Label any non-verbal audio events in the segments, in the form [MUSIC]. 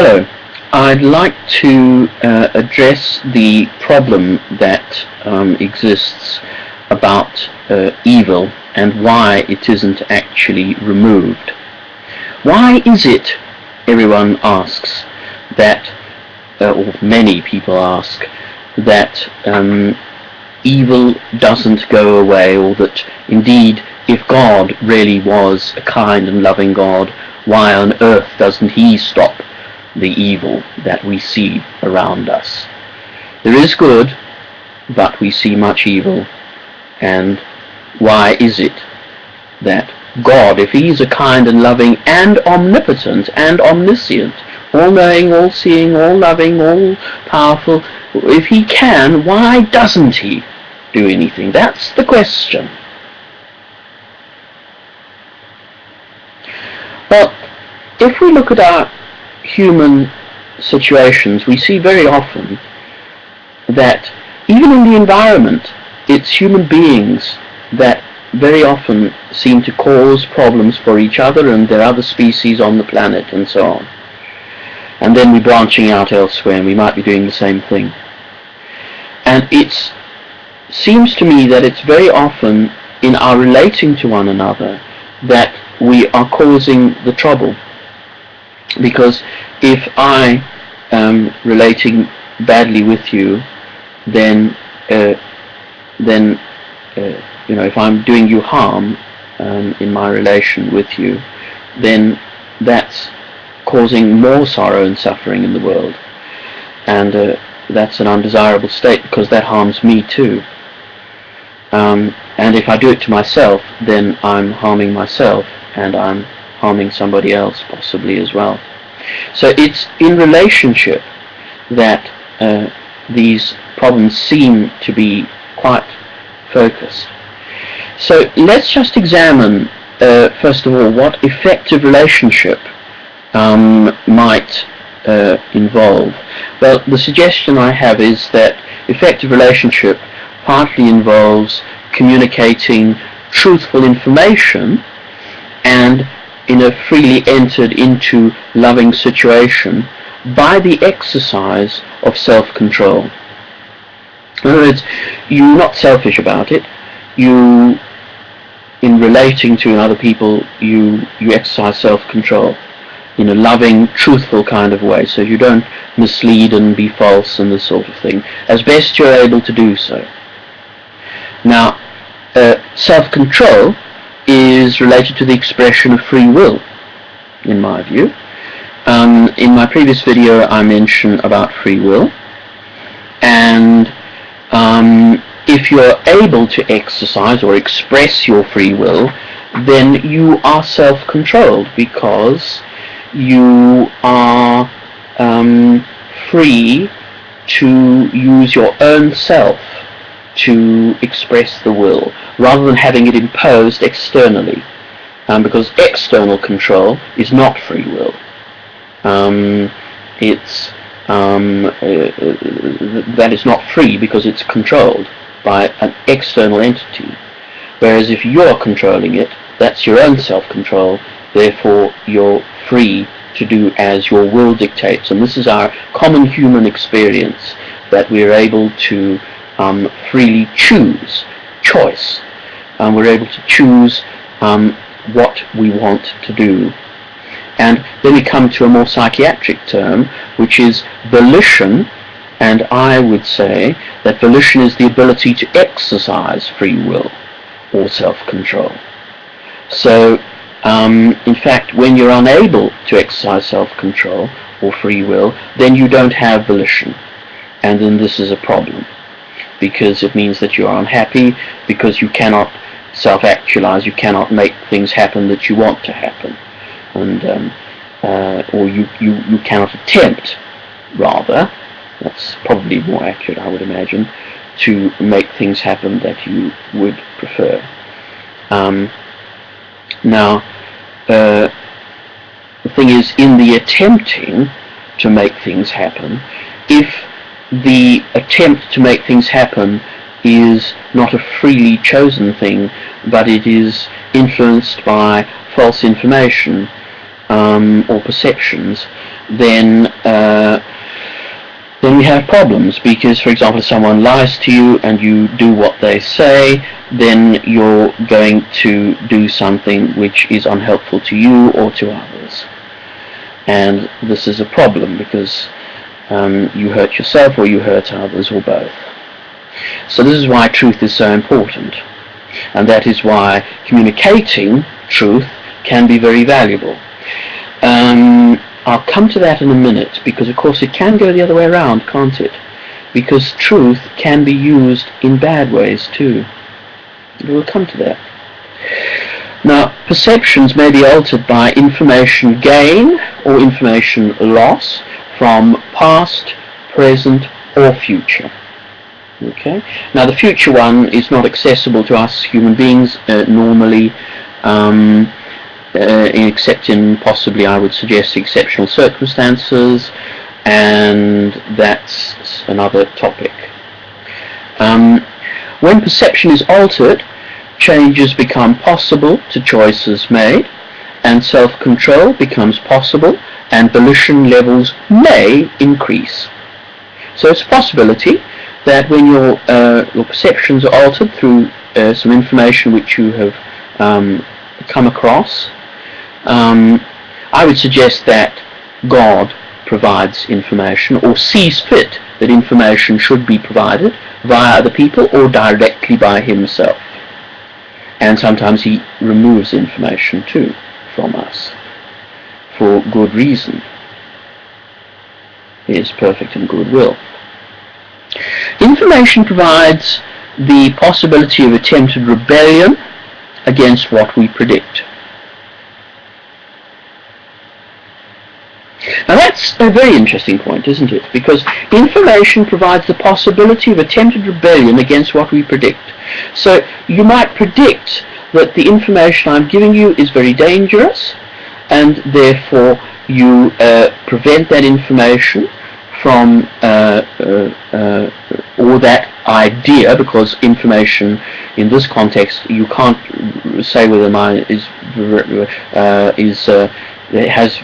Hello. I'd like to uh, address the problem that um, exists about uh, evil and why it isn't actually removed. Why is it, everyone asks, that, uh, or many people ask, that um, evil doesn't go away or that indeed if God really was a kind and loving God, why on earth doesn't he stop the evil that we see around us? There is good, but we see much evil, and why is it that God, if he's a kind and loving and omnipotent and omniscient, all-knowing, all-seeing, all-loving, all-powerful, if he can, why doesn't he do anything? That's the question. Well, if we look at our human situations, we see very often that even in the environment, it's human beings that very often seem to cause problems for each other and their other species on the planet and so on. And then we're branching out elsewhere and we might be doing the same thing. And it seems to me that it's very often in our relating to one another that we are causing the trouble. Because if I am relating badly with you, then uh, then uh, you know if I'm doing you harm um, in my relation with you, then that's causing more sorrow and suffering in the world, and uh, that's an undesirable state because that harms me too. Um, and if I do it to myself, then I'm harming myself, and I'm harming somebody else possibly as well. So it's in relationship that uh, these problems seem to be quite focused. So let's just examine, uh, first of all, what effective relationship um, might uh, involve. Well, the suggestion I have is that effective relationship partly involves communicating truthful information and in a freely entered into loving situation by the exercise of self-control. In other words, you're not selfish about it. You, in relating to other people, you, you exercise self-control in a loving, truthful kind of way, so you don't mislead and be false and this sort of thing, as best you're able to do so. Now, uh, self-control is related to the expression of free will, in my view. Um, in my previous video I mentioned about free will, and um, if you're able to exercise or express your free will, then you are self-controlled because you are um, free to use your own self to express the will rather than having it imposed externally. Um, because external control is not free will. Um, it's um, uh, uh, that is not free because it's controlled by an external entity. Whereas if you're controlling it that's your own self-control therefore you're free to do as your will dictates. And this is our common human experience that we're able to um, freely choose, choice. Um, we're able to choose um, what we want to do. And then we come to a more psychiatric term, which is volition, and I would say that volition is the ability to exercise free will or self-control. So, um, in fact, when you're unable to exercise self-control or free will, then you don't have volition, and then this is a problem because it means that you are unhappy because you cannot self-actualize, you cannot make things happen that you want to happen, and um, uh, or you, you, you cannot attempt, rather, that's probably more accurate I would imagine, to make things happen that you would prefer. Um, now, uh, the thing is, in the attempting to make things happen, if the attempt to make things happen is not a freely chosen thing, but it is influenced by false information um, or perceptions, then uh, then we have problems because, for example, if someone lies to you and you do what they say, then you're going to do something which is unhelpful to you or to others. And this is a problem because um, you hurt yourself or you hurt others or both. So this is why truth is so important. And that is why communicating truth can be very valuable. Um, I'll come to that in a minute because of course it can go the other way around, can't it? Because truth can be used in bad ways too. We'll come to that. Now, perceptions may be altered by information gain or information loss from past, present, or future. Okay. Now, the future one is not accessible to us human beings uh, normally. Um, uh, except in possibly, I would suggest, exceptional circumstances, and that's another topic. Um, when perception is altered, changes become possible to choices made, and self-control becomes possible, and volition levels may increase. So it's a possibility that when your, uh, your perceptions are altered through uh, some information which you have um, come across, um, I would suggest that God provides information or sees fit that information should be provided via other people or directly by himself. And sometimes he removes information too from us for good reason. He is perfect in good will. Information provides the possibility of attempted rebellion against what we predict. Now that's a very interesting point, isn't it? Because information provides the possibility of attempted rebellion against what we predict. So you might predict that the information I'm giving you is very dangerous, and therefore you uh, prevent that information from uh, uh, uh or that idea, because information in this context you can't say whether mine is uh, is uh, has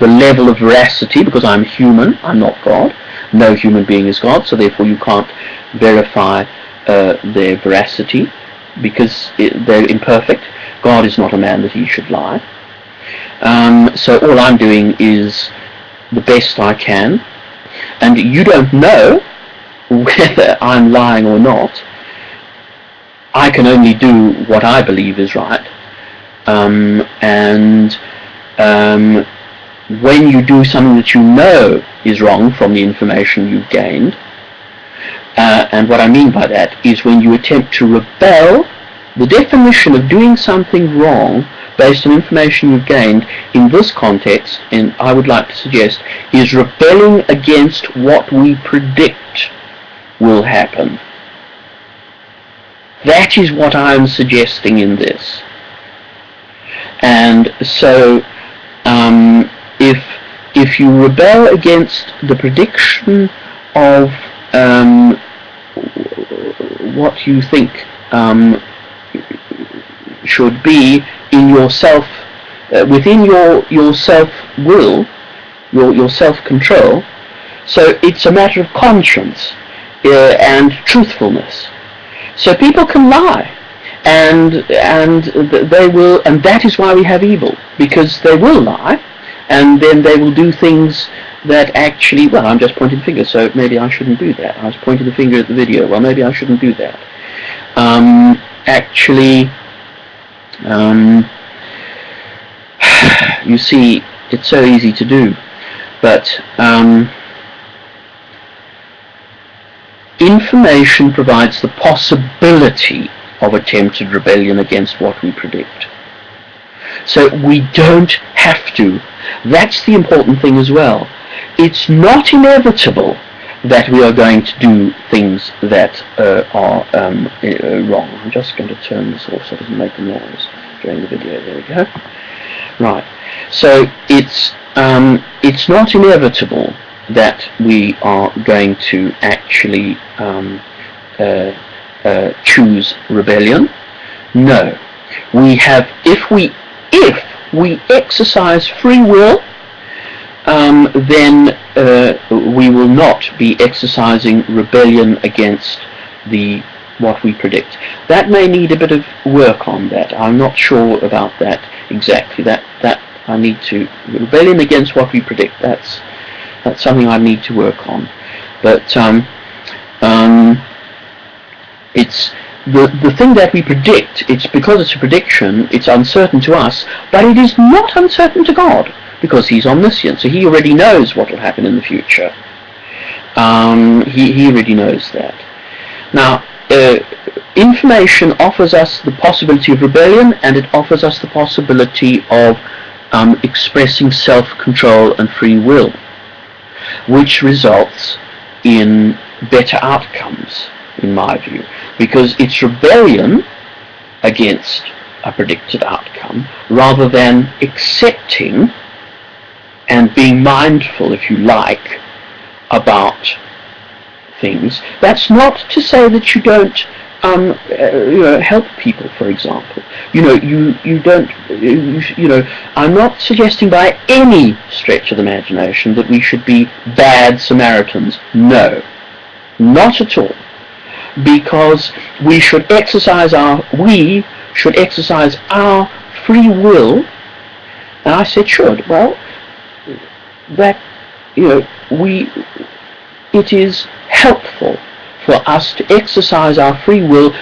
the level of veracity because I'm human, I'm not God. No human being is God, so therefore you can't verify their veracity because it, they're imperfect. God is not a man that he should lie. Um, so all I'm doing is the best I can, and you don't know [LAUGHS] whether I'm lying or not. I can only do what I believe is right, um, and um, when you do something that you know is wrong from the information you've gained, uh, and what I mean by that is when you attempt to rebel, the definition of doing something wrong based on information you've gained in this context, and I would like to suggest, is rebelling against what we predict will happen. That is what I'm suggesting in this. And so um, if if you rebel against the prediction of um, what you think um, should be in yourself, uh, within your your self will, your your self control. So it's a matter of conscience uh, and truthfulness. So people can lie, and and they will, and that is why we have evil because they will lie and then they will do things that actually, well, I'm just pointing the finger, so maybe I shouldn't do that. I was pointing the finger at the video, well, maybe I shouldn't do that. Um, actually, um, [SIGHS] you see, it's so easy to do, but um, information provides the possibility of attempted rebellion against what we predict. So we don't have to. That's the important thing as well. It's not inevitable that we are going to do things that uh, are um, uh, wrong. I'm just going to turn this off so it doesn't make a noise during the video. There we go. Right. So it's um, it's not inevitable that we are going to actually um, uh, uh choose rebellion. No. We have, if we if we exercise free will, um, then uh, we will not be exercising rebellion against the what we predict. That may need a bit of work on that. I'm not sure about that exactly. That that I need to rebellion against what we predict. That's that's something I need to work on. But um, um, it's the the thing that we predict. It's because it's a prediction. It's uncertain to us, but it is not uncertain to God because He's omniscient. So He already knows what will happen in the future. Um, he he already knows that. Now. Uh, information offers us the possibility of rebellion and it offers us the possibility of um, expressing self-control and free will, which results in better outcomes, in my view, because it's rebellion against a predicted outcome rather than accepting and being mindful, if you like, about things. That's not to say that you don't um, uh, you know, help people, for example. You know, you, you don't, you, you know, I'm not suggesting by any stretch of the imagination that we should be bad Samaritans. No, not at all. Because we should exercise our, we should exercise our free will. And I said should. Well, that, you know, we, it is helpful for us to exercise our free will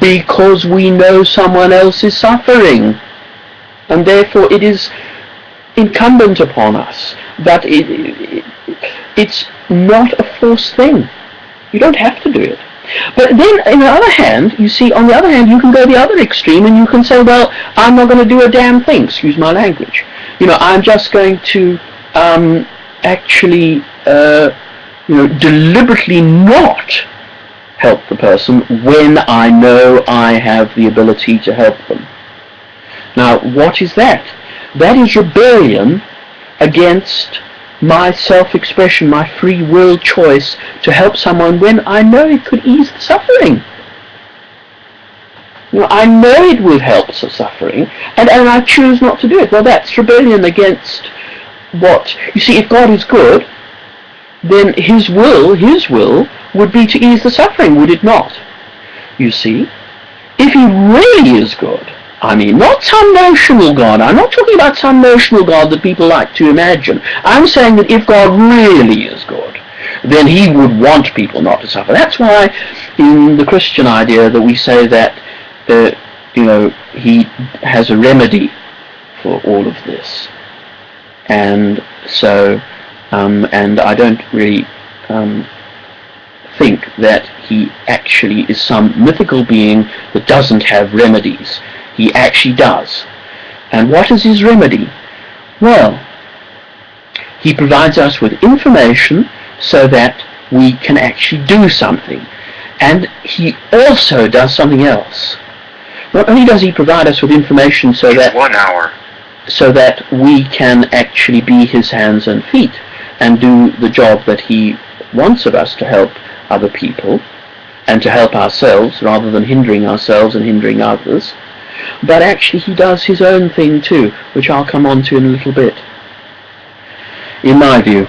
because we know someone else is suffering. And therefore it is incumbent upon us that it, it, it's not a forced thing. You don't have to do it. But then, on the other hand, you see, on the other hand, you can go the other extreme and you can say, well, I'm not going to do a damn thing, excuse my language. You know, I'm just going to um, actually, uh, you know, deliberately not help the person when I know I have the ability to help them. Now, what is that? That is rebellion against my self-expression, my free will choice to help someone when I know it could ease the suffering. You know, I know it will help the suffering, and, and I choose not to do it. Well, that's rebellion against what? You see, if God is good, then His will, His will, would be to ease the suffering, would it not? You see, if he really is good, I mean, not some notional God. I'm not talking about some notional God that people like to imagine. I'm saying that if God really is good, then he would want people not to suffer. That's why in the Christian idea that we say that, uh, you know, he has a remedy for all of this. And so, um, and I don't really um, think that he actually is some mythical being that doesn't have remedies. He actually does. And what is his remedy? Well, he provides us with information so that we can actually do something. And he also does something else. Not only does he provide us with information so that one hour so that we can actually be his hands and feet and do the job that he wants of us to help other people and to help ourselves rather than hindering ourselves and hindering others. But actually he does his own thing too, which I'll come on to in a little bit. In my view,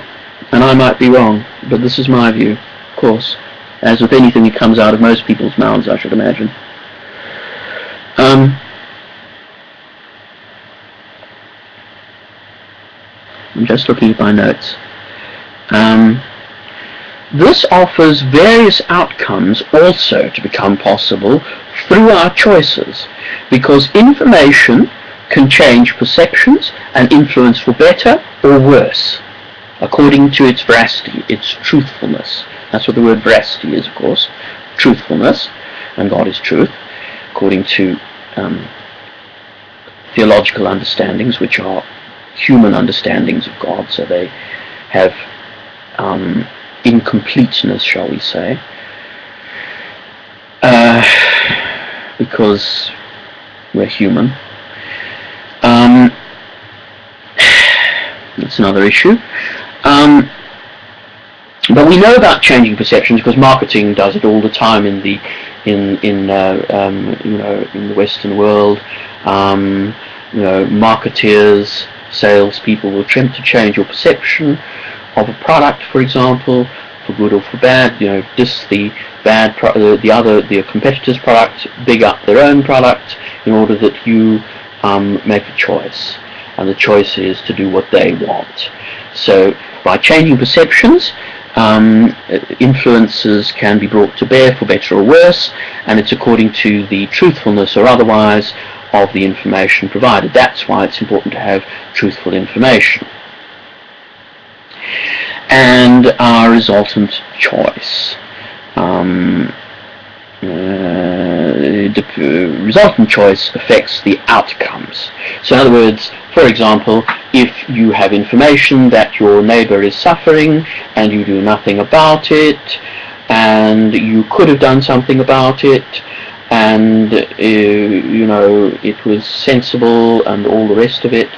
and I might be wrong, but this is my view, of course, as with anything that comes out of most people's mouths, I should imagine. Um, I'm just looking at my notes. Um, this offers various outcomes also to become possible through our choices, because information can change perceptions and influence for better or worse, according to its veracity, its truthfulness. That's what the word veracity is, of course, truthfulness, and God is truth, according to um, theological understandings, which are human understandings of God, so they have um, incompleteness, shall we say, uh, because we're human. Um, that's another issue. Um, but we know about changing perceptions because marketing does it all the time in the in in uh, um, you know in the Western world. Um, you know, marketeers salespeople will attempt to change your perception of a product, for example, for good or for bad. You know, diss the bad, pro- the other, the competitor's product, big up their own product in order that you um, make a choice. And the choice is to do what they want. So by changing perceptions, um, influences can be brought to bear for better or worse, and it's according to the truthfulness or otherwise of the information provided. That's why it's important to have truthful information. And our resultant choice. Um, uh, the resultant choice affects the outcomes. So in other words, for example, if you have information that your neighbor is suffering and you do nothing about it, and you could have done something about it, and uh, you know it was sensible and all the rest of it,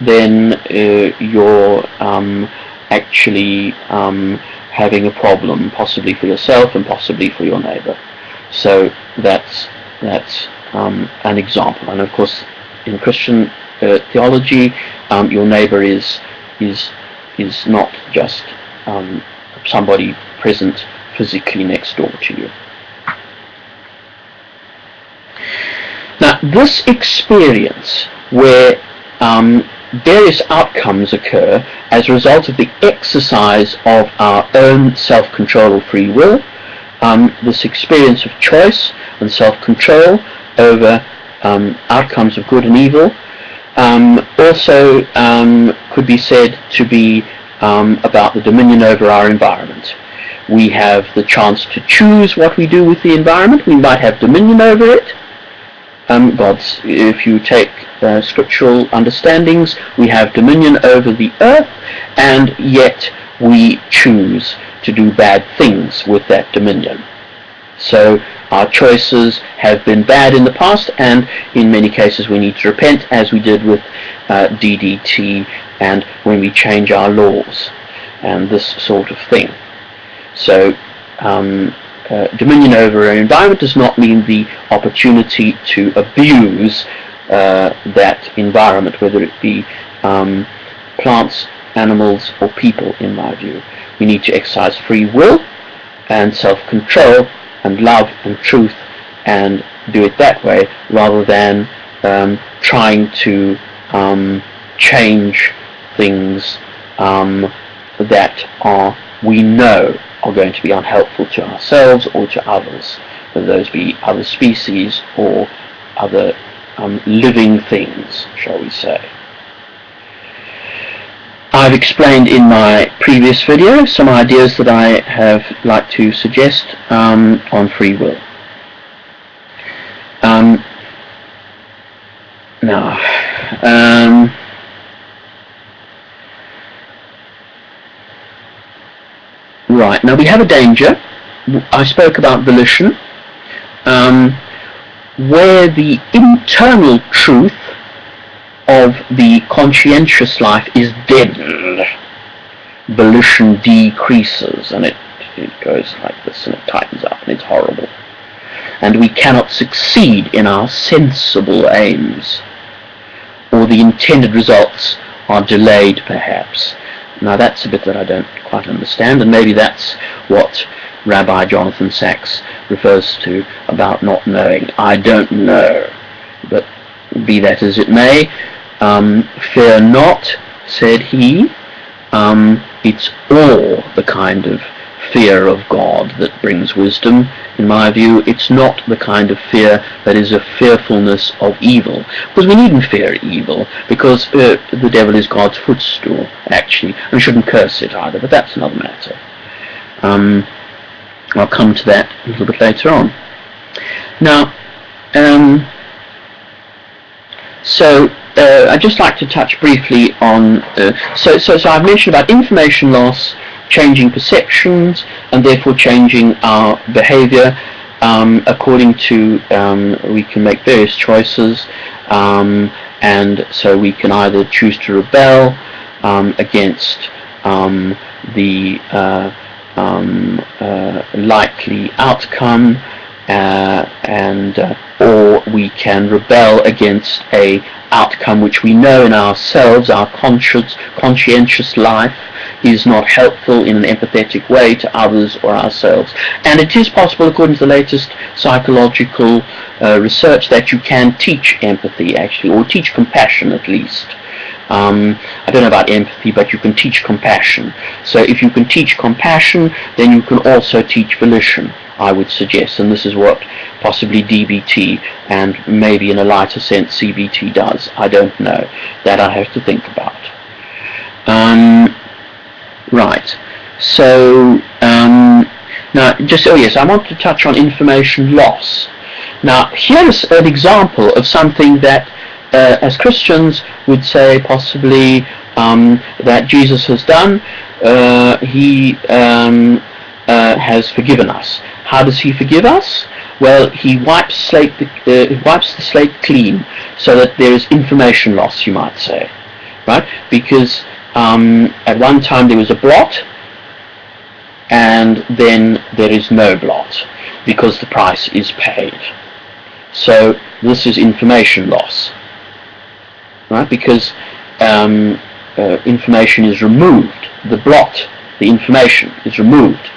then uh, you're um, actually um, having a problem, possibly for yourself and possibly for your neighbor. So that's that's um, an example. And of course, in Christian uh, theology, um, your neighbor is is is not just um, somebody present physically next door to you. This experience where um, various outcomes occur as a result of the exercise of our own self-control or free will, um, this experience of choice and self-control over um, outcomes of good and evil um, also um, could be said to be um, about the dominion over our environment. We have the chance to choose what we do with the environment. We might have dominion over it. Um, God's, if you take uh, scriptural understandings, we have dominion over the earth, and yet we choose to do bad things with that dominion. So our choices have been bad in the past, and in many cases we need to repent, as we did with uh, DDT and when we change our laws and this sort of thing. So um, uh, dominion over our environment does not mean the opportunity to abuse uh, that environment, whether it be um, plants, animals, or people, in my view. We need to exercise free will and self-control and love and truth and do it that way rather than um, trying to um, change things um, that are we know are going to be unhelpful to ourselves or to others, whether those be other species or other um, living things, shall we say. I've explained in my previous video some ideas that I have like to suggest um, on free will. Um, now, um, right, now we have a danger. I spoke about volition, um, where the internal truth of the conscientious life is deadened. Volition decreases and it, it goes like this and it tightens up and it's horrible. And we cannot succeed in our sensible aims or the intended results are delayed perhaps. Now that's a bit that I don't quite understand and maybe that's what Rabbi Jonathan Sacks refers to about not knowing. I don't know. But be that as it may, um, fear not, said he. Um, it's all the kind of fear of God that brings wisdom. In my view, it's not the kind of fear that is a fearfulness of evil. Because we needn't fear evil, because uh, the devil is God's footstool, actually. And shouldn't curse it either, but that's another matter. Um, I'll come to that a little bit later on. Now, um, so uh, I'd just like to touch briefly on, uh, so, so, so I've mentioned about information loss, changing perceptions, and therefore changing our behavior. Um, according to, um, we can make various choices, um, and so we can either choose to rebel um, against um, the uh, uh, likely outcome, uh, and uh, or we can rebel against a outcome which we know in ourselves, our conscious, conscientious life is not helpful in an empathetic way to others or ourselves. And it is possible, according to the latest psychological uh, research, that you can teach empathy, actually, or teach compassion at least. Um, I don't know about empathy, but you can teach compassion. So if you can teach compassion, then you can also teach volition. I would suggest, and this is what possibly DBT and maybe in a lighter sense CBT does. I don't know. That I have to think about. Um, right. So um, now, just oh yes, I want to touch on information loss. Now, here's an example of something that, uh, as Christians, would say possibly um, that Jesus has done. Uh, he um, uh, has forgiven us. How does he forgive us? Well, he wipes, slate the, uh, wipes the slate clean so that there is information loss, you might say, right? Because um, at one time there was a blot, and then there is no blot because the price is paid. So this is information loss, right? Because um, uh, information is removed, the blot, the information is removed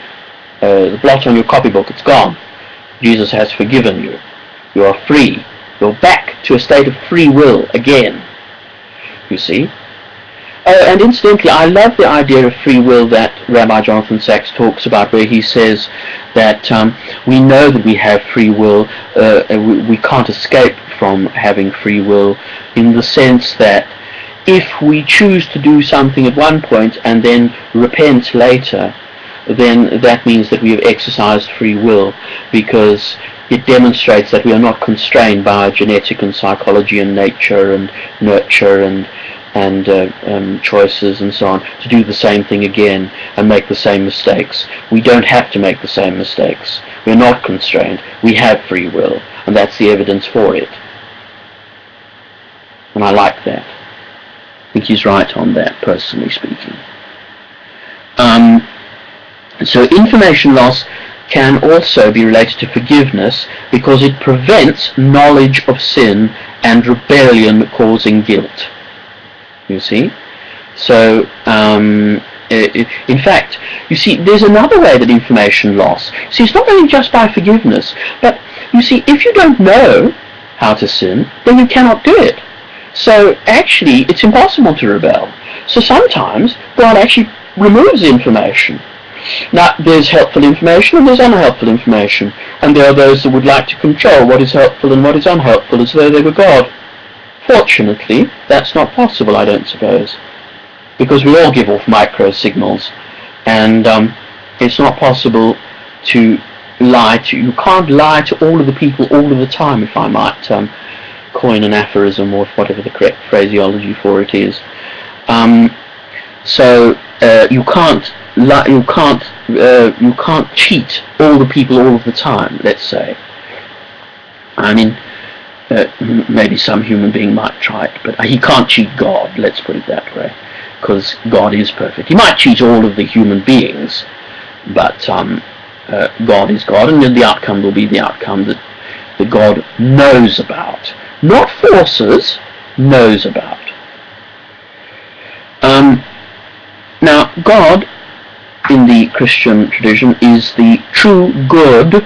uh, the blot on your copybook, it's gone. Jesus has forgiven you. You are free. You're back to a state of free will again. You see? Uh, and incidentally, I love the idea of free will that Rabbi Jonathan Sacks talks about, where he says that um, we know that we have free will, uh, we, we can't escape from having free will, in the sense that if we choose to do something at one point and then repent later, then that means that we have exercised free will because it demonstrates that we are not constrained by genetic and psychology and nature and nurture and and uh, um, choices and so on to do the same thing again and make the same mistakes. We don't have to make the same mistakes. We're not constrained. We have free will, and that's the evidence for it. And I like that. I think he's right on that, personally speaking. Um, so information loss can also be related to forgiveness because it prevents knowledge of sin and rebellion causing guilt. You see? So, um, it, in fact, you see, there's another way that information loss. See, it's not only just by forgiveness, but you see, if you don't know how to sin, then you cannot do it. So actually, it's impossible to rebel. So sometimes God actually removes information now, there's helpful information and there's unhelpful information, and there are those that would like to control what is helpful and what is unhelpful as though they were God. Fortunately, that's not possible, I don't suppose, because we all give off micro signals, and um, it's not possible to lie to, you can't lie to all of the people all of the time, if I might um, coin an aphorism or whatever the correct phraseology for it is. Um, so uh, you can't you can't uh, you can't cheat all the people all of the time. Let's say. I mean, maybe some human being might try it, but he can't cheat God. Let's put it that way, because God is perfect. He might cheat all of the human beings, but um, uh, God is God, and the outcome will be the outcome that that God knows about, not forces, knows about. Um, now, God in the Christian tradition is the true good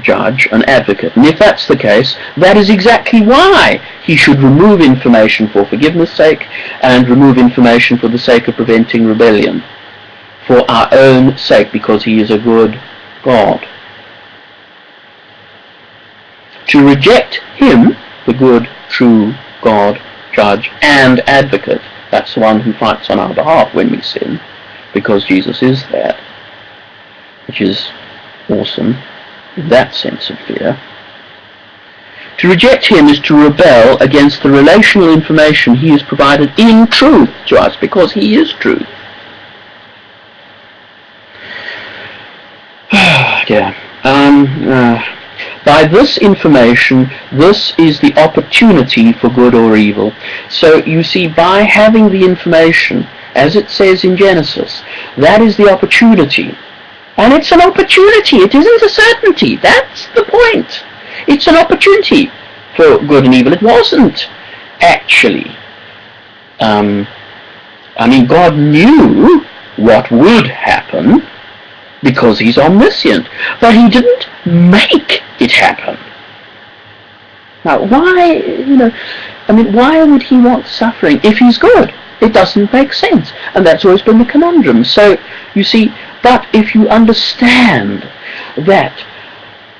judge and advocate. And if that's the case, that is exactly why he should remove information for forgiveness' sake and remove information for the sake of preventing rebellion. For our own sake, because he is a good God. To reject him, the good, true God, judge, and advocate, that's the one who fights on our behalf when we sin, because Jesus is that, which is awesome that sense of fear. To reject him is to rebel against the relational information he has provided in truth to us, because he is truth. [SIGHS] yeah. Um, uh, by this information, this is the opportunity for good or evil. So you see, by having the information, as it says in Genesis. That is the opportunity And it's an opportunity. It isn't a certainty. That's the point. It's an opportunity for good and evil. It wasn't actually. Um, I mean, God knew what would happen because he's omniscient, but he didn't make it happen. Now, why, you know, I mean, why would he want suffering if he's good? It doesn't make sense. And that's always been the conundrum. So, you see, but if you understand that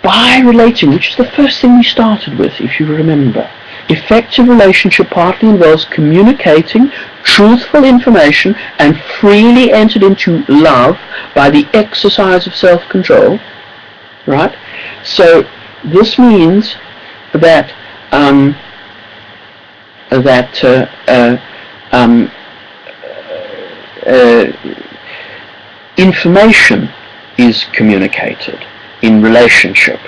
by relating, which is the first thing we started with, if you remember, effective relationship partly involves communicating truthful information and freely entered into love by the exercise of self-control, right? So this means that um, that uh, uh, um, uh, information is communicated in relationship.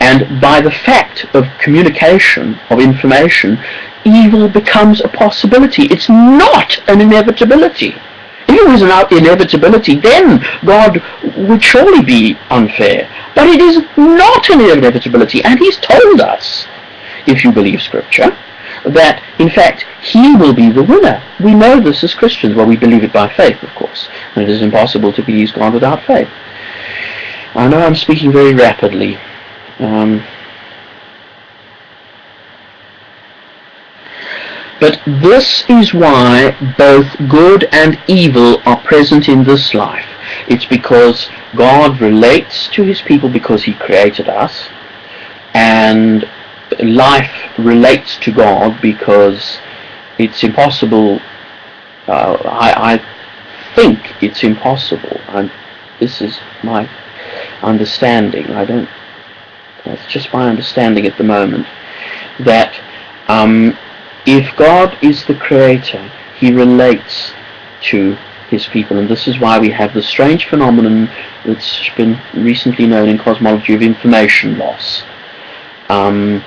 And by the fact of communication of information, evil becomes a possibility. It's not an inevitability. If it was an inevitability, then God would surely be unfair. But it is not an inevitability, and He's told us, if you believe Scripture, that in fact He will be the winner. We know this as Christians. Well, we believe it by faith, of course, and it is impossible to please God without faith. I know I'm speaking very rapidly. Um, but this is why both good and evil are present in this life. It's because God relates to his people because he created us, and life relates to God because it's impossible. Uh, I, I think it's impossible. I'm, this is my understanding. I don't. That's just my understanding at the moment. That um, if God is the creator, He relates to His people, and this is why we have the strange phenomenon that's been recently known in cosmology of information loss. Um,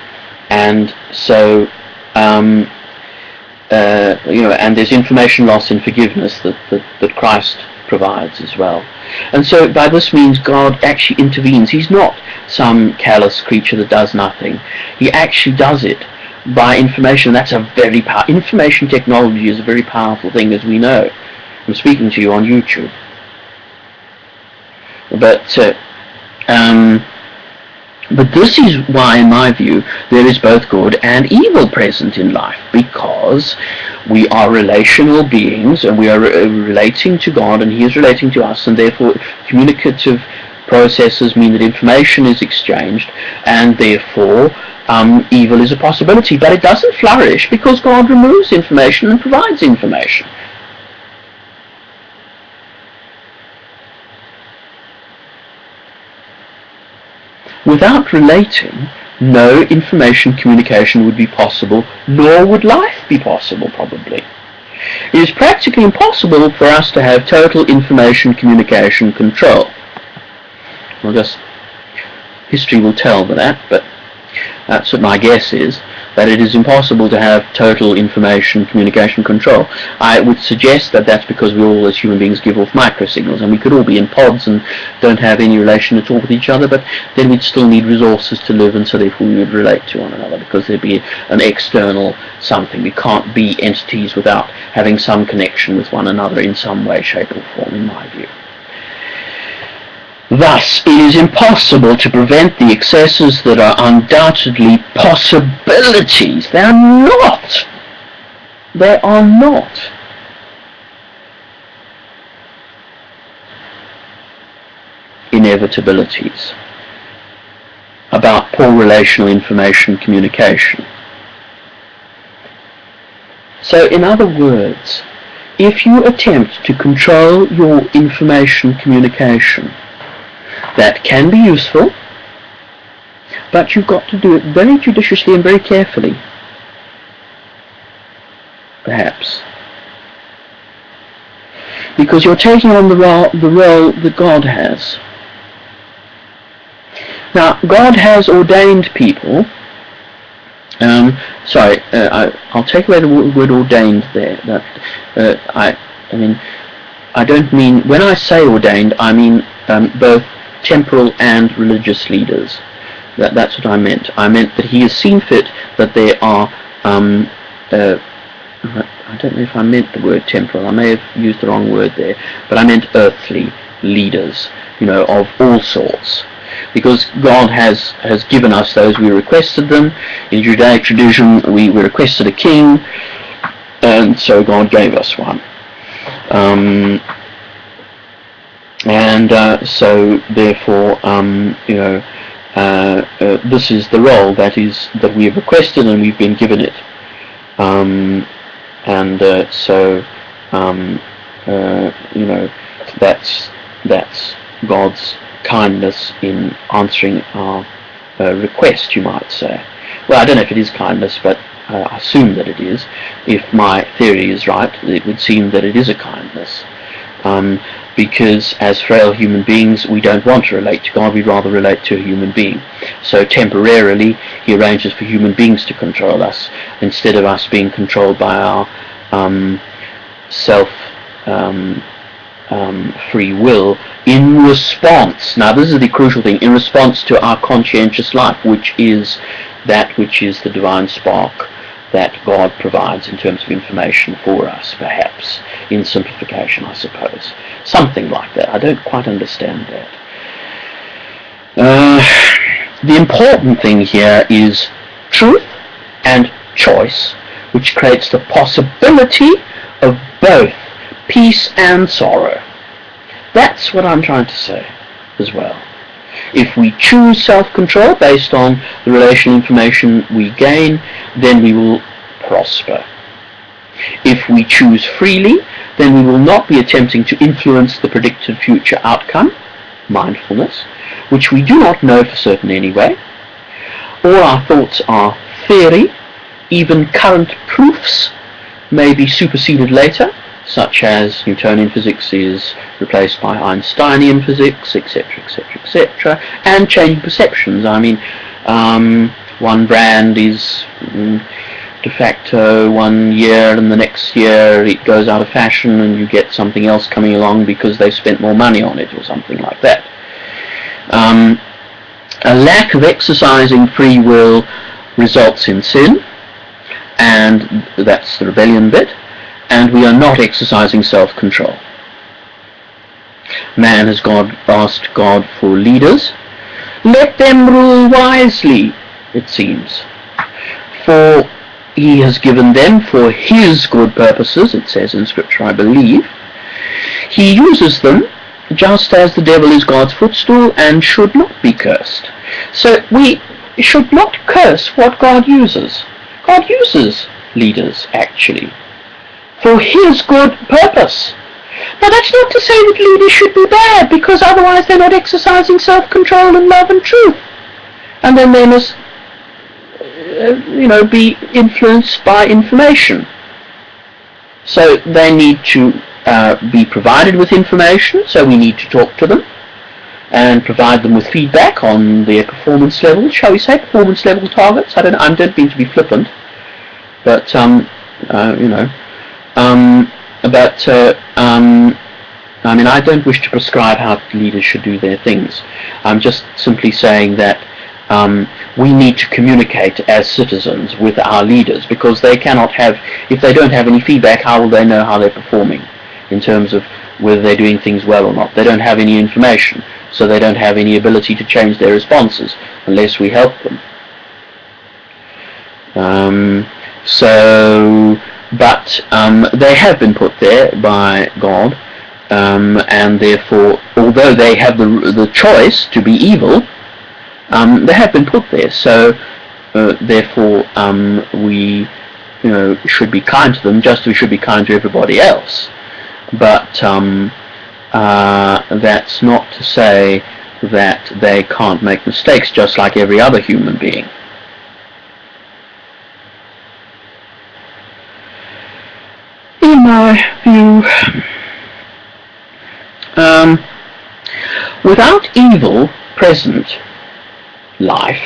and so um, uh, you know, and there's information loss in forgiveness that, that, that Christ provides as well. And so by this means God actually intervenes. He's not some callous creature that does nothing. He actually does it by information. That's a very power. Information technology is a very powerful thing, as we know. I'm speaking to you on YouTube. But uh, um, but this is why, in my view, there is both good and evil present in life, because we are relational beings and we are re- relating to God and He is relating to us, and therefore communicative processes mean that information is exchanged, and therefore um, evil is a possibility. But it doesn't flourish because God removes information and provides information. Without relating, no information communication would be possible, nor would life be possible, probably. It is practically impossible for us to have total information communication control. Well, just history will tell that, but that's what my guess is that it is impossible to have total information communication control. I would suggest that that's because we all as human beings give off microsignals and we could all be in pods and don't have any relation at all with each other but then we'd still need resources to live and so therefore we would relate to one another because there'd be an external something. We can't be entities without having some connection with one another in some way, shape or form in my view. Thus, it is impossible to prevent the excesses that are undoubtedly possibilities. They are not. They are not. Inevitabilities about poor relational information communication. So in other words, if you attempt to control your information communication, that can be useful, but you've got to do it very judiciously and very carefully. Perhaps. Because you're taking on the role, the role that God has. Now, God has ordained people. Um, sorry, uh, I, will take away the word ordained there. That uh, I, I mean, I don't mean, when I say ordained, I mean um, both temporal and religious leaders. That, that's what I meant. I meant that he has seen fit that there are, um, uh, I don't know if I meant the word temporal, I may have used the wrong word there, but I meant earthly leaders, you know, of all sorts. Because God has, has given us those, we requested them. In Judaic tradition, we, we requested a king, and so God gave us one. Um, and uh, so therefore um, you know uh, uh, this is the role that is that we have requested and we've been given it. Um, and uh, so um, uh, you know that's that's God's kindness in answering our uh, request you might say. Well I don't know if it is kindness but I assume that it is. If my theory is right it would seem that it is a kindness. Um, because as frail human beings we don't want to relate to God, we'd rather relate to a human being. So temporarily he arranges for human beings to control us instead of us being controlled by our um, self um, um, free will in response, now this is the crucial thing, in response to our conscientious life which is that which is the divine spark that God provides in terms of information for us, perhaps, in simplification, I suppose. Something like that. I don't quite understand that. Uh, the important thing here is truth and choice, which creates the possibility of both peace and sorrow. That's what I'm trying to say as well. If we choose self-control based on the relational information we gain, then we will prosper. If we choose freely, then we will not be attempting to influence the predicted future outcome, mindfulness, which we do not know for certain anyway. All our thoughts are theory, even current proofs may be superseded later, such as Newtonian physics is replaced by Einsteinian physics, etc., etc., etc., and changing perceptions. I mean, um, one brand is mm, de facto one year, and the next year it goes out of fashion, and you get something else coming along because they've spent more money on it, or something like that. Um, a lack of exercising free will results in sin, and that's the rebellion bit and we are not exercising self-control. Man has God asked God for leaders. Let them rule wisely, it seems. For he has given them for his good purposes, it says in Scripture, I believe. He uses them just as the devil is God's footstool and should not be cursed. So we should not curse what God uses. God uses leaders, actually for his good purpose. Now that's not to say that leaders should be bad, because otherwise they're not exercising self-control and love and truth. And then they must, uh, you know, be influenced by information. So they need to uh, be provided with information, so we need to talk to them and provide them with feedback on their performance level, shall we say, performance level targets. I don't, I don't mean to be flippant, but, um, uh, you know, um, but uh, um, I mean, I don't wish to prescribe how leaders should do their things. I'm just simply saying that um, we need to communicate as citizens with our leaders because they cannot have, if they don't have any feedback, how will they know how they're performing in terms of whether they're doing things well or not? They don't have any information, so they don't have any ability to change their responses unless we help them. Um, so but um, they have been put there by God, um, and therefore, although they have the the choice to be evil, um, they have been put there. So, uh, therefore, um, we, you know, should be kind to them, just as we should be kind to everybody else. But um, uh, that's not to say that they can't make mistakes, just like every other human being. My view, um, without evil present life,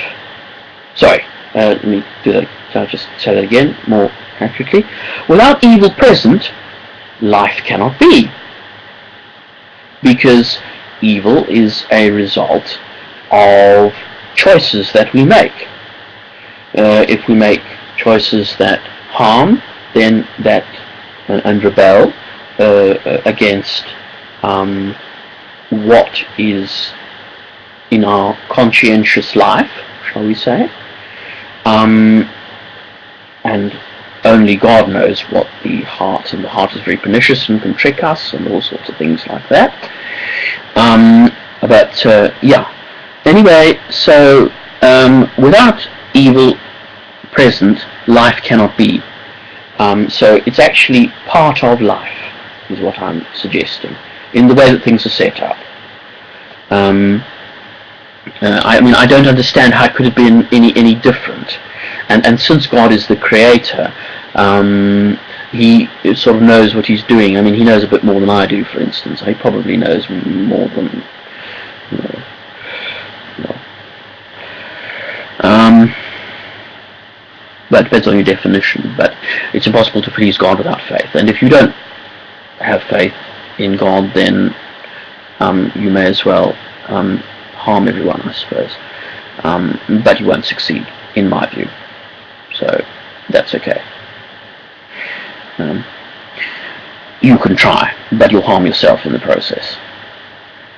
sorry, uh, let me do that, I'll just say that again more accurately. Without evil present, life cannot be. because evil is a result of choices that we make. Uh, if we make choices that harm, then that uh, and rebel uh, uh, against um, what is in our conscientious life, shall we say, um, and only God knows what the heart, and the heart is very pernicious and can trick us and all sorts of things like that. Um, but uh, yeah, anyway, so um, without evil present, life cannot be. Um, so it's actually part of life, is what I'm suggesting, in the way that things are set up. Um, uh, I mean, I don't understand how it could have been any any different. And and since God is the creator, um, he sort of knows what he's doing. I mean, he knows a bit more than I do, for instance. He probably knows more than. You know, Um, that depends on your definition, but it's impossible to please God without faith. And if you don't have faith in God, then um, you may as well um, harm everyone, I suppose. Um, but you won't succeed, in my view. So that's okay. Um, you can try, but you'll harm yourself in the process.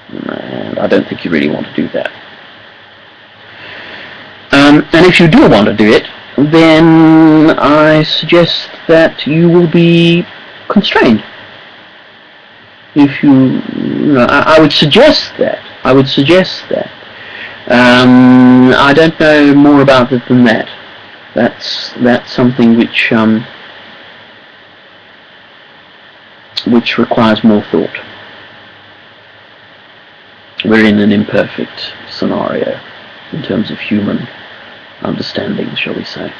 And I don't think you really want to do that. Um, and if you do want to do it, then I suggest that you will be constrained. If you, you know, I, I would suggest that I would suggest that. Um, I don't know more about it than that. That's that's something which um, which requires more thought. We're in an imperfect scenario in terms of human understanding, shall we say.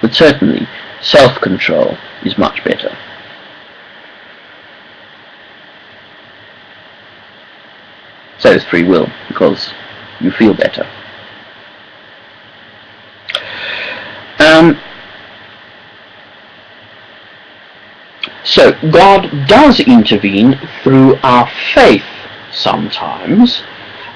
But certainly, self-control is much better. So is free will, because you feel better. Um, so God does intervene through our faith sometimes,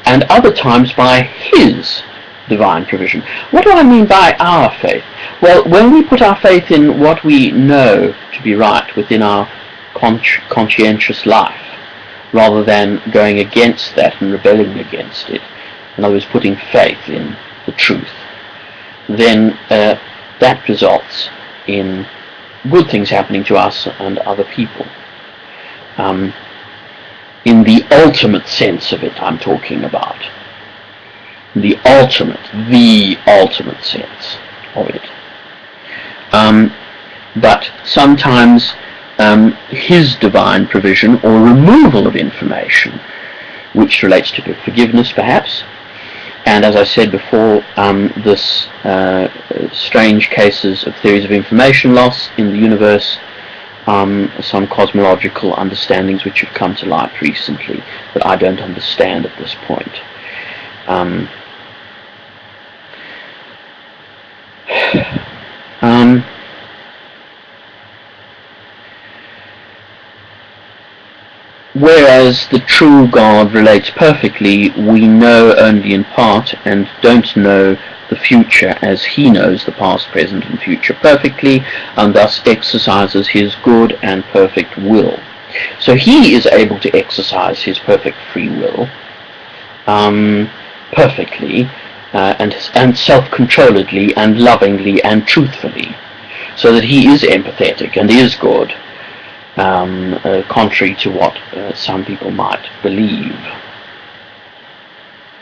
and other times by His divine provision. What do I mean by our faith? Well, when we put our faith in what we know to be right within our conscientious life, rather than going against that and rebelling against it, in other words, putting faith in the truth, then uh, that results in good things happening to us and other people. Um, in the ultimate sense of it, I'm talking about the ultimate, the ultimate sense of it. Um, but sometimes um, his divine provision or removal of information, which relates to forgiveness perhaps, and as I said before, um, this uh, strange cases of theories of information loss in the universe, um, some cosmological understandings which have come to light recently that I don't understand at this point. Um, [SIGHS] Um, whereas the true God relates perfectly, we know only in part and don't know the future as he knows the past, present and future perfectly and thus exercises his good and perfect will. So he is able to exercise his perfect free will um, perfectly uh, and, and self-controlledly and lovingly and truthfully, so that he is empathetic and is good, um, uh, contrary to what uh, some people might believe.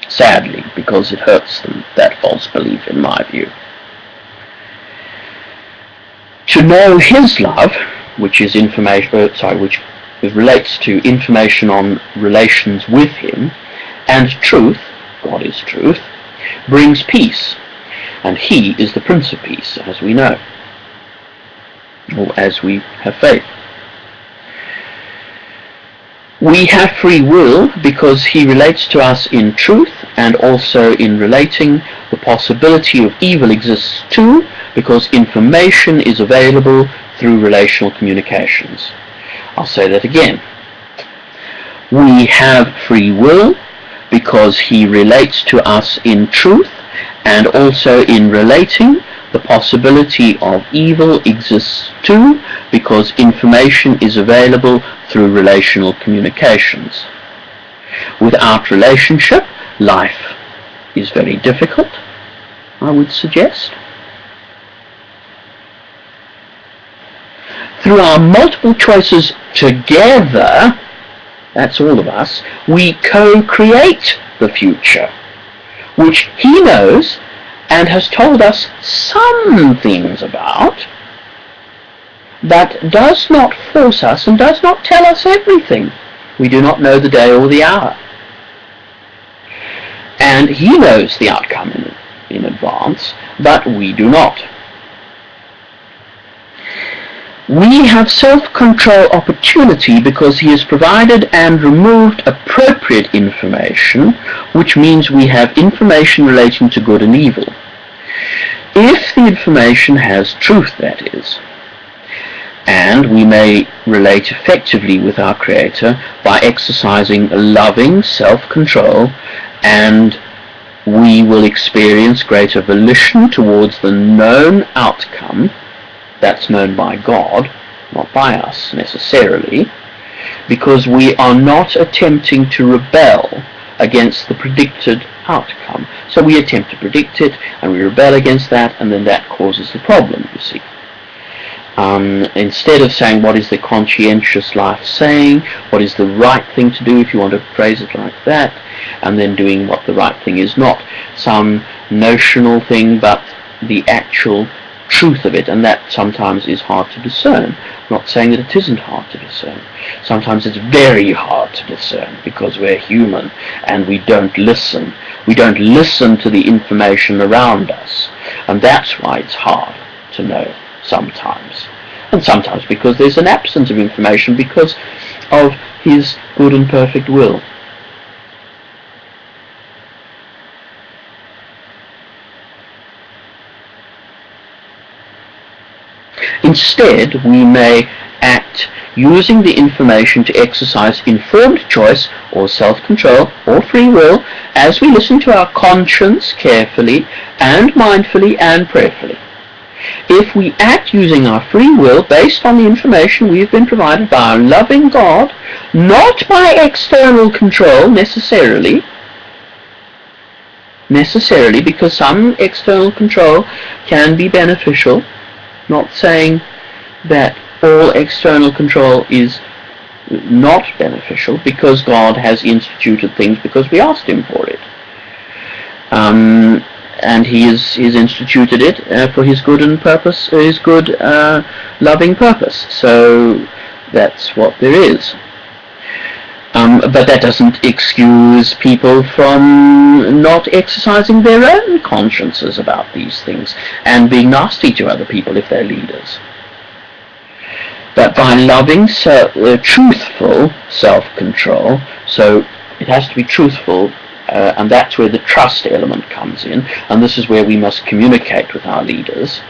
Sadly, because it hurts them, that false belief in my view. To know his love, which is information, uh, sorry, which relates to information on relations with him, and truth, God is truth, brings peace, and he is the Prince of Peace, as we know, or as we have faith. We have free will because he relates to us in truth and also in relating the possibility of evil exists too because information is available through relational communications. I'll say that again. We have free will because he relates to us in truth and also in relating the possibility of evil exists too because information is available through relational communications. Without relationship, life is very difficult, I would suggest. Through our multiple choices together, that's all of us, we co-create the future, which he knows and has told us some things about, that does not force us and does not tell us everything. We do not know the day or the hour. And he knows the outcome in, in advance, but we do not. We have self-control opportunity because he has provided and removed appropriate information, which means we have information relating to good and evil. If the information has truth, that is, and we may relate effectively with our Creator by exercising loving self-control and we will experience greater volition towards the known outcome that's known by God, not by us necessarily, because we are not attempting to rebel against the predicted outcome. So we attempt to predict it, and we rebel against that, and then that causes the problem, you see. Um, instead of saying what is the conscientious life saying, what is the right thing to do if you want to phrase it like that, and then doing what the right thing is, not some notional thing, but the actual truth of it, and that sometimes is hard to discern. I'm not saying that it isn't hard to discern. Sometimes it's very hard to discern because we're human and we don't listen. We don't listen to the information around us, and that's why it's hard to know sometimes. And sometimes because there's an absence of information because of his good and perfect will. Instead, we may act using the information to exercise informed choice or self-control or free will as we listen to our conscience carefully and mindfully and prayerfully. If we act using our free will based on the information we have been provided by our loving God, not by external control necessarily, necessarily because some external control can be beneficial, not saying that all external control is not beneficial because God has instituted things because we asked him for it. Um, and he has he's instituted it uh, for his good and purpose, his good uh, loving purpose. So that's what there is. Um, but that doesn't excuse people from not exercising their own consciences about these things and being nasty to other people if they're leaders. But by loving, so, uh, truthful self-control, so it has to be truthful, uh, and that's where the trust element comes in, and this is where we must communicate with our leaders,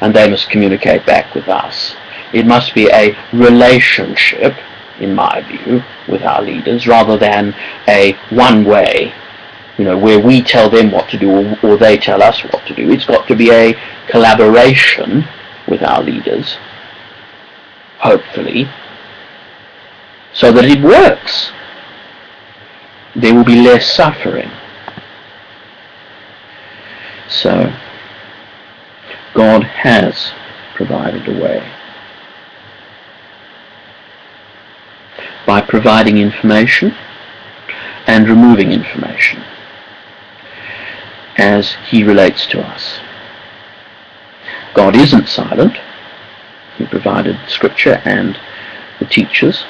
and they must communicate back with us. It must be a relationship, in my view, with our leaders rather than a one-way, you know, where we tell them what to do or, or they tell us what to do. It's got to be a collaboration with our leaders, hopefully, so that it works. There will be less suffering. So, God has provided a way. By providing information and removing information as he relates to us. God isn't silent. He provided scripture and the teachers.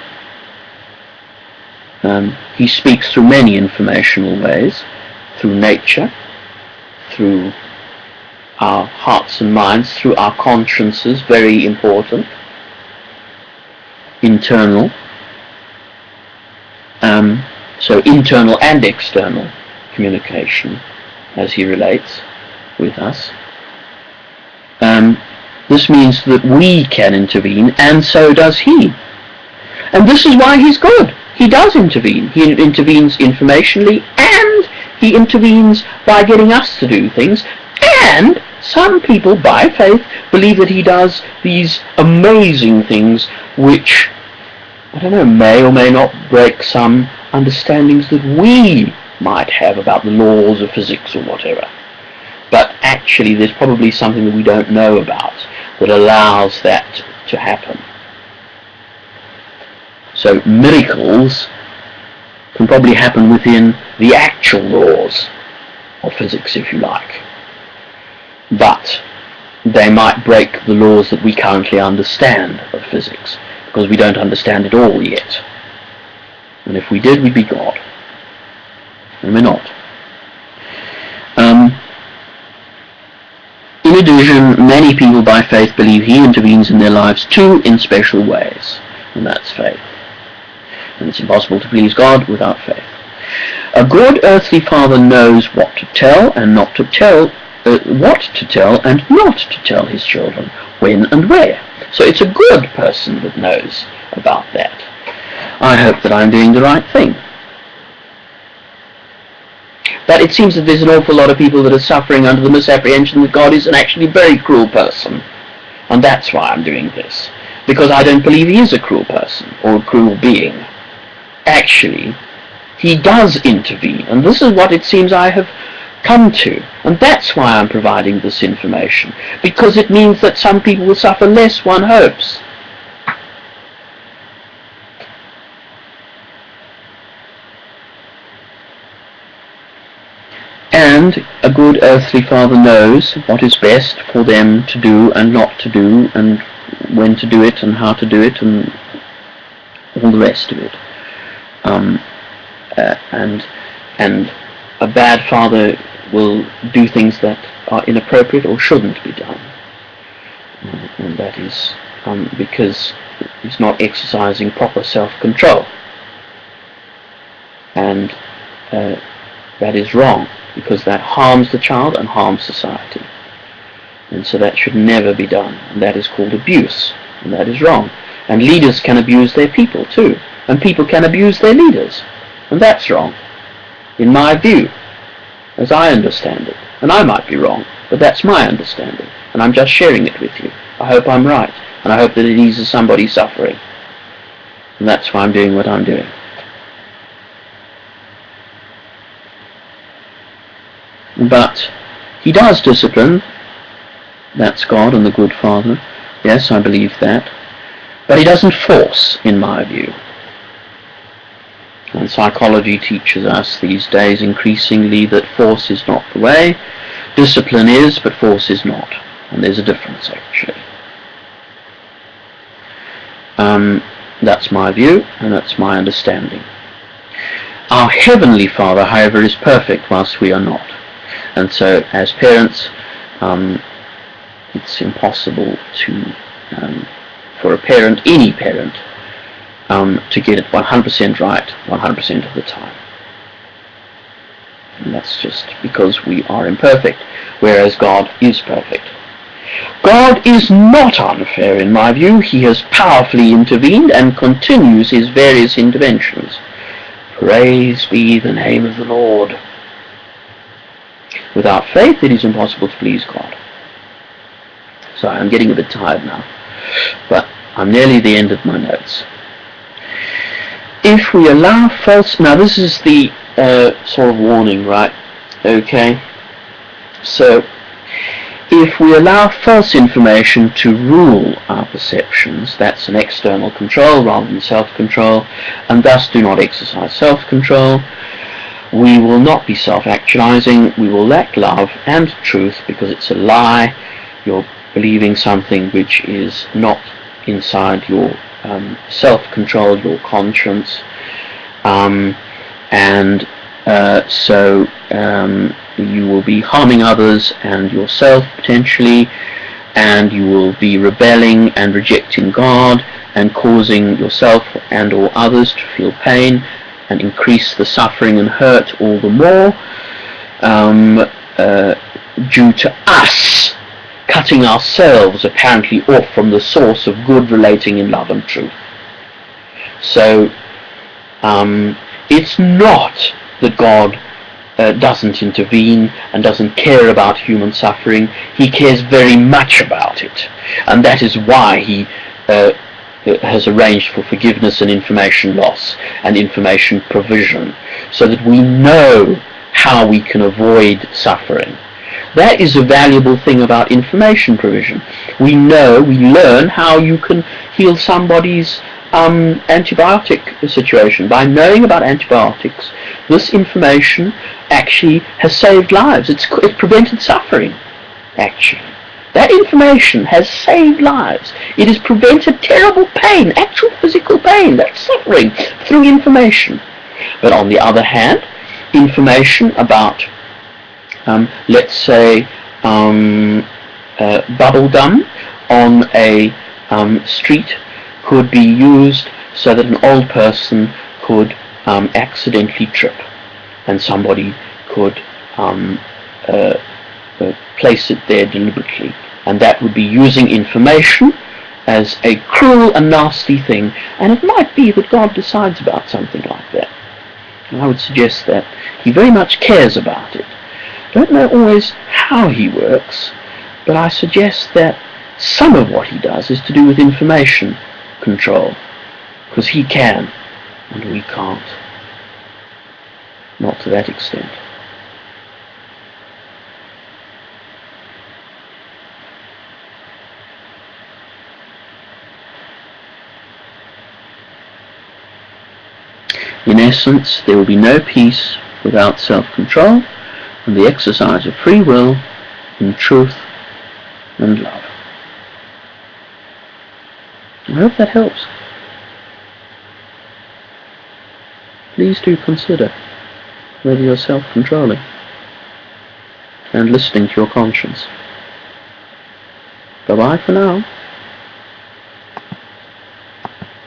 Um, he speaks through many informational ways, through nature, through our hearts and minds, through our consciences, very important, internal, um, so internal and external communication as he relates. with us. Um, this means that we can intervene, and so does he. And this is why he's good. He does intervene. He intervenes informationally, and he intervenes by getting us to do things, and some people, by faith, believe that he does these amazing things which, I don't know, may or may not break some understandings that we might have about the laws of physics or whatever. But actually there's probably something that we don't know about that allows that to happen. So miracles can probably happen within the actual laws of physics, if you like. But they might break the laws that we currently understand of physics, because we don't understand it all yet. And if we did, we'd be God. And we're not. Um, in addition, many people by faith believe he intervenes in their lives too in special ways. And that's faith. And it's impossible to please God without faith. A good earthly father knows what to tell and not to tell, uh, what to tell and not to tell his children, when and where. So it's a good person that knows about that. I hope that I'm doing the right thing. But it seems that there's an awful lot of people that are suffering under the misapprehension that God is an actually very cruel person. And that's why I'm doing this. Because I don't believe he is a cruel person or a cruel being. Actually, he does intervene. And this is what it seems I have come to. And that's why I'm providing this information. Because it means that some people will suffer less, one hopes. And a good earthly father knows what is best for them to do and not to do, and when to do it and how to do it, and all the rest of it. Um, uh, and and a bad father will do things that are inappropriate or shouldn't be done, and that is um, because he's not exercising proper self-control, and uh, that is wrong because that harms the child and harms society. And so that should never be done. And that is called abuse. And that is wrong. And leaders can abuse their people too. And people can abuse their leaders. And that's wrong. In my view. As I understand it. And I might be wrong. But that's my understanding. And I'm just sharing it with you. I hope I'm right. And I hope that it eases somebody's suffering. And that's why I'm doing what I'm doing. But he does discipline. That's God and the good Father. Yes, I believe that. But he doesn't force, in my view. And psychology teaches us these days increasingly that force is not the way. Discipline is, but force is not. And there's a difference, actually. Um, that's my view, and that's my understanding. Our Heavenly Father, however, is perfect whilst we are not. And so as parents, um, it's impossible to, um, for a parent, any parent, um, to get it 100% right 100% of the time. And that's just because we are imperfect, whereas God is perfect. God is not unfair in my view. He has powerfully intervened and continues his various interventions. Praise be the name of the Lord. Without faith, it is impossible to please God. Sorry, I'm getting a bit tired now, but I'm nearly the end of my notes. If we allow false... Now, this is the uh, sort of warning, right? Okay. So, if we allow false information to rule our perceptions, that's an external control rather than self-control, and thus do not exercise self-control, we will not be self-actualizing, we will lack love and truth because it's a lie, you're believing something which is not inside your um, self-control, your conscience, um, and uh, so um, you will be harming others and yourself potentially, and you will be rebelling and rejecting God and causing yourself and or others to feel pain and increase the suffering and hurt all the more. Um, uh, due to us cutting ourselves apparently off from the source of good relating in love and truth. So um, it's not that God uh, doesn't intervene and doesn't care about human suffering. He cares very much about it. And that is why he uh, has arranged for forgiveness and information loss and information provision so that we know how we can avoid suffering. That is a valuable thing about information provision. We know, we learn how you can heal somebody's um, antibiotic situation. By knowing about antibiotics, this information actually has saved lives. It's, it's prevented suffering, actually. That information has saved lives. It has prevented terrible pain, actual physical pain, that's suffering, through information. But on the other hand, information about um, let's say, um, uh, bubble gum on a um, street could be used so that an old person could um, accidentally trip and somebody could um, uh, uh, place it there deliberately. And that would be using information as a cruel and nasty thing. And it might be that God decides about something like that. And I would suggest that he very much cares about it don't know always how he works, but I suggest that some of what he does is to do with information control, because he can, and we can't. Not to that extent. In essence, there will be no peace without self-control, and the exercise of free will in truth and love. I hope that helps. Please do consider whether you're self-controlling and listening to your conscience. Bye-bye for now.